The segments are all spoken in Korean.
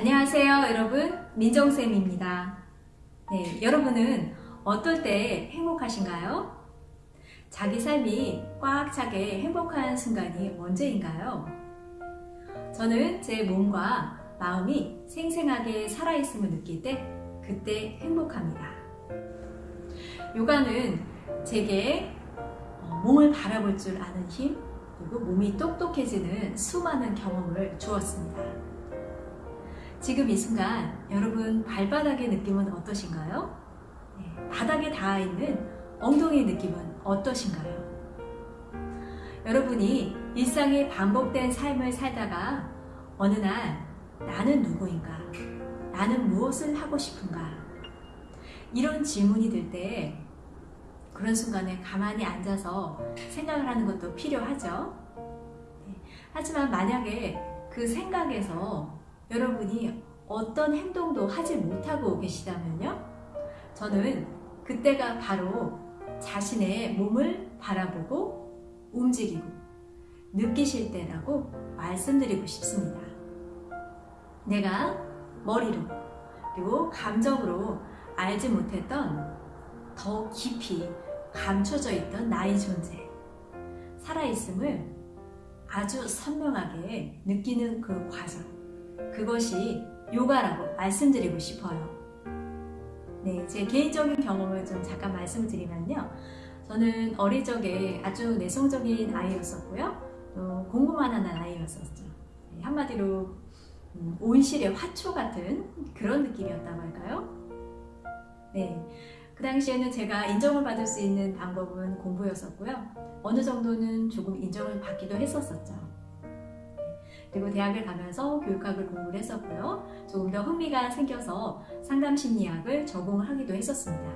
안녕하세요 여러분 민정쌤입니다 네, 여러분은 어떨 때 행복하신가요? 자기 삶이 꽉 차게 행복한 순간이 언제인가요? 저는 제 몸과 마음이 생생하게 살아있음을 느낄 때 그때 행복합니다 요가는 제게 어, 몸을 바라볼 줄 아는 힘 그리고 몸이 똑똑해지는 수많은 경험을 주었습니다 지금 이 순간 여러분 발바닥의 느낌은 어떠신가요? 네, 바닥에 닿아있는 엉덩이의 느낌은 어떠신가요? 여러분이 일상의 반복된 삶을 살다가 어느 날 나는 누구인가? 나는 무엇을 하고 싶은가? 이런 질문이 들 때 그런 순간에 가만히 앉아서 생각을 하는 것도 필요하죠. 네, 하지만 만약에 그 생각에서 여러분이 어떤 행동도 하지 못하고 계시다면요? 저는 그때가 바로 자신의 몸을 바라보고 움직이고 느끼실 때라고 말씀드리고 싶습니다. 내가 머리로 그리고 감정으로 알지 못했던 더 깊이 감춰져 있던 나의 존재 살아있음을 아주 선명하게 느끼는 그 과정 그것이 요가라고 말씀드리고 싶어요. 네, 제 개인적인 경험을 좀 잠깐 말씀드리면요. 저는 어릴 적에 아주 내성적인 아이였었고요. 또 공부만 하는 아이였었죠. 네, 한마디로 음, 온실의 화초 같은 그런 느낌이었다고 할까요? 네, 그 당시에는 제가 인정을 받을 수 있는 방법은 공부였었고요. 어느 정도는 조금 인정을 받기도 했었었죠. 그리고 대학을 가면서 교육학을 공부를 했었고요. 조금 더 흥미가 생겨서 상담심리학을 전공하기도 했었습니다.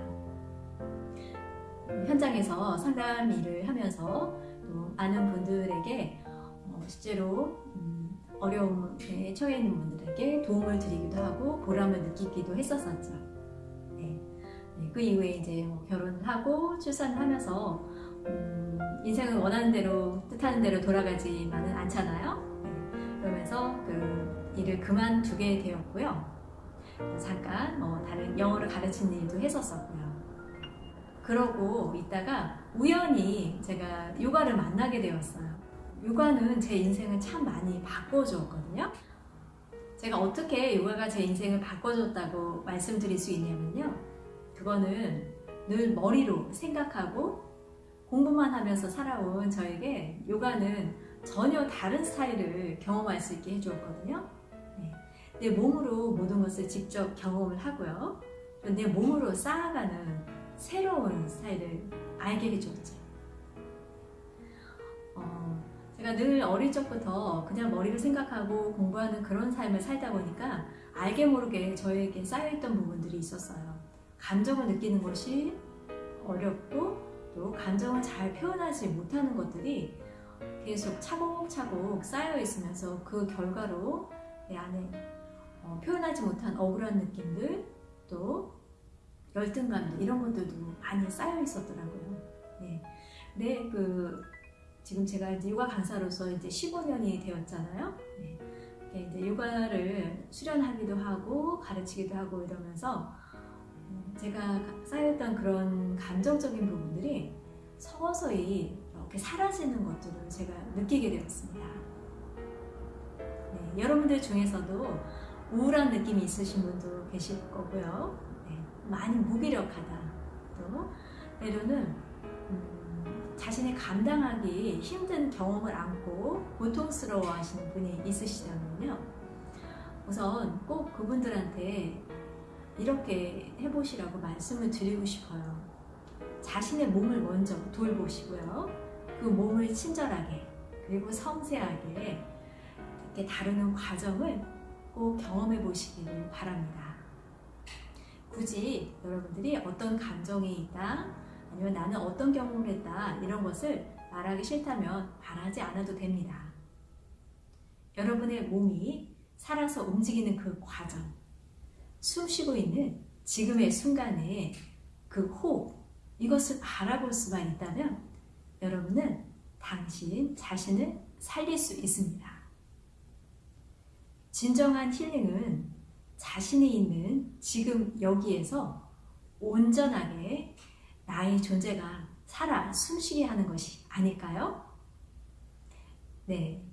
현장에서 상담 일을 하면서 또 많은 분들에게 어, 실제로 음, 어려움에 처해 있는 분들에게 도움을 드리기도 하고 보람을 느끼기도 했었었죠. 네. 네, 그 이후에 이제 뭐 결혼하고 출산을 하면서 음, 인생은 원하는 대로 뜻하는 대로 돌아가지만은 않잖아요. 일을 그만두게 되었고요. 잠깐 뭐 다른 영어를 가르치는 일도 했었었고요. 그러고 있다가 우연히 제가 요가를 만나게 되었어요. 요가는 제 인생을 참 많이 바꿔주었거든요. 제가 어떻게 요가가 제 인생을 바꿔줬다고 말씀드릴 수 있냐면요. 그거는 늘 머리로 생각하고 공부만 하면서 살아온 저에게 요가는 전혀 다른 스타일을 경험할 수 있게 해주었거든요. 네. 내 몸으로 모든 것을 직접 경험을 하고요. 내 몸으로 쌓아가는 새로운 스타일을 알게 해주었죠. 어, 제가 늘 어릴 적부터 그냥 머리를 생각하고 공부하는 그런 삶을 살다 보니까 알게 모르게 저에게 쌓여있던 부분들이 있었어요. 감정을 느끼는 것이 어렵고 또 감정을 잘 표현하지 못하는 것들이 계속 차곡차곡 쌓여 있으면서 그 결과로 내 안에 어, 표현하지 못한 억울한 느낌들 또 열등감들 이런 것들도 많이 쌓여 있었더라고요. 네. 근데 그 지금 제가 이제 요가 강사로서 이제 15년이 되었잖아요. 네. 이제 요가를 수련하기도 하고 가르치기도 하고 이러면서 어, 제가 쌓였던 그런 감정적인 부분들이 서서히 이렇게 사라지는 것들을 제가 느끼게 되었습니다. 네, 여러분들 중에서도 우울한 느낌이 있으신 분도 계실 거고요. 네, 많이 무기력하다. 또 때로는 음, 자신이 감당하기 힘든 경험을 안고 고통스러워 하시는 분이 있으시다면요. 우선 꼭 그분들한테 이렇게 해보시라고 말씀을 드리고 싶어요. 자신의 몸을 먼저 돌보시고요. 그 몸을 친절하게 그리고 섬세하게 이렇게 다루는 과정을 꼭 경험해 보시기를 바랍니다. 굳이 여러분들이 어떤 감정이 있다 아니면 나는 어떤 경험을 했다 이런 것을 말하기 싫다면 말하지 않아도 됩니다. 여러분의 몸이 살아서 움직이는 그 과정 숨 쉬고 있는 지금의 순간에 그 호흡 이것을 바라볼 수만 있다면 여러분은 당신 자신을 살릴 수 있습니다. 진정한 힐링은 자신이 있는 지금 여기에서 온전하게 나의 존재가 살아 숨쉬게 하는 것이 아닐까요? 네.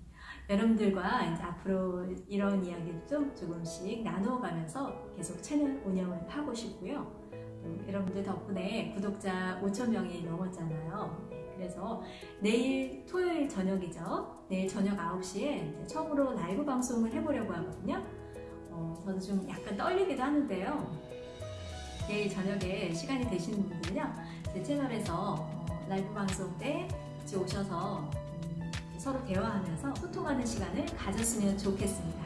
여러분들과 이제 앞으로 이런 이야기를 좀 조금씩 나누어가면서 계속 채널 운영을 하고 싶고요. 또 여러분들 덕분에 구독자 5천명이 넘었잖아요. 네, 그래서 내일 토요일 저녁이죠. 내일 저녁 9시에 이제 처음으로 라이브 방송을 해보려고 하거든요. 어, 저는 좀 약간 떨리기도 하는데요. 내일 저녁에 시간이 되시는 분들은요. 제 채널에서 어, 라이브 방송 때 같이 오셔서 음, 서로 대화하면서 소통하는 시간을 가졌으면 좋겠습니다.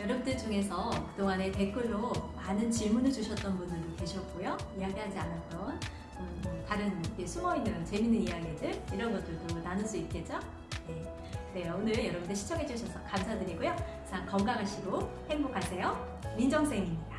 여러분들 중에서 그동안에 댓글로 많은 질문을 주셨던 분들도 계셨고요. 이야기하지 않았던 음, 다른 숨어있는 재밌는 이야기들 이런 것들도 나눌 수 있겠죠? 네. 네, 오늘 여러분들 시청해주셔서 감사드리고요. 자, 건강하시고 행복하세요. 민정쌤입니다.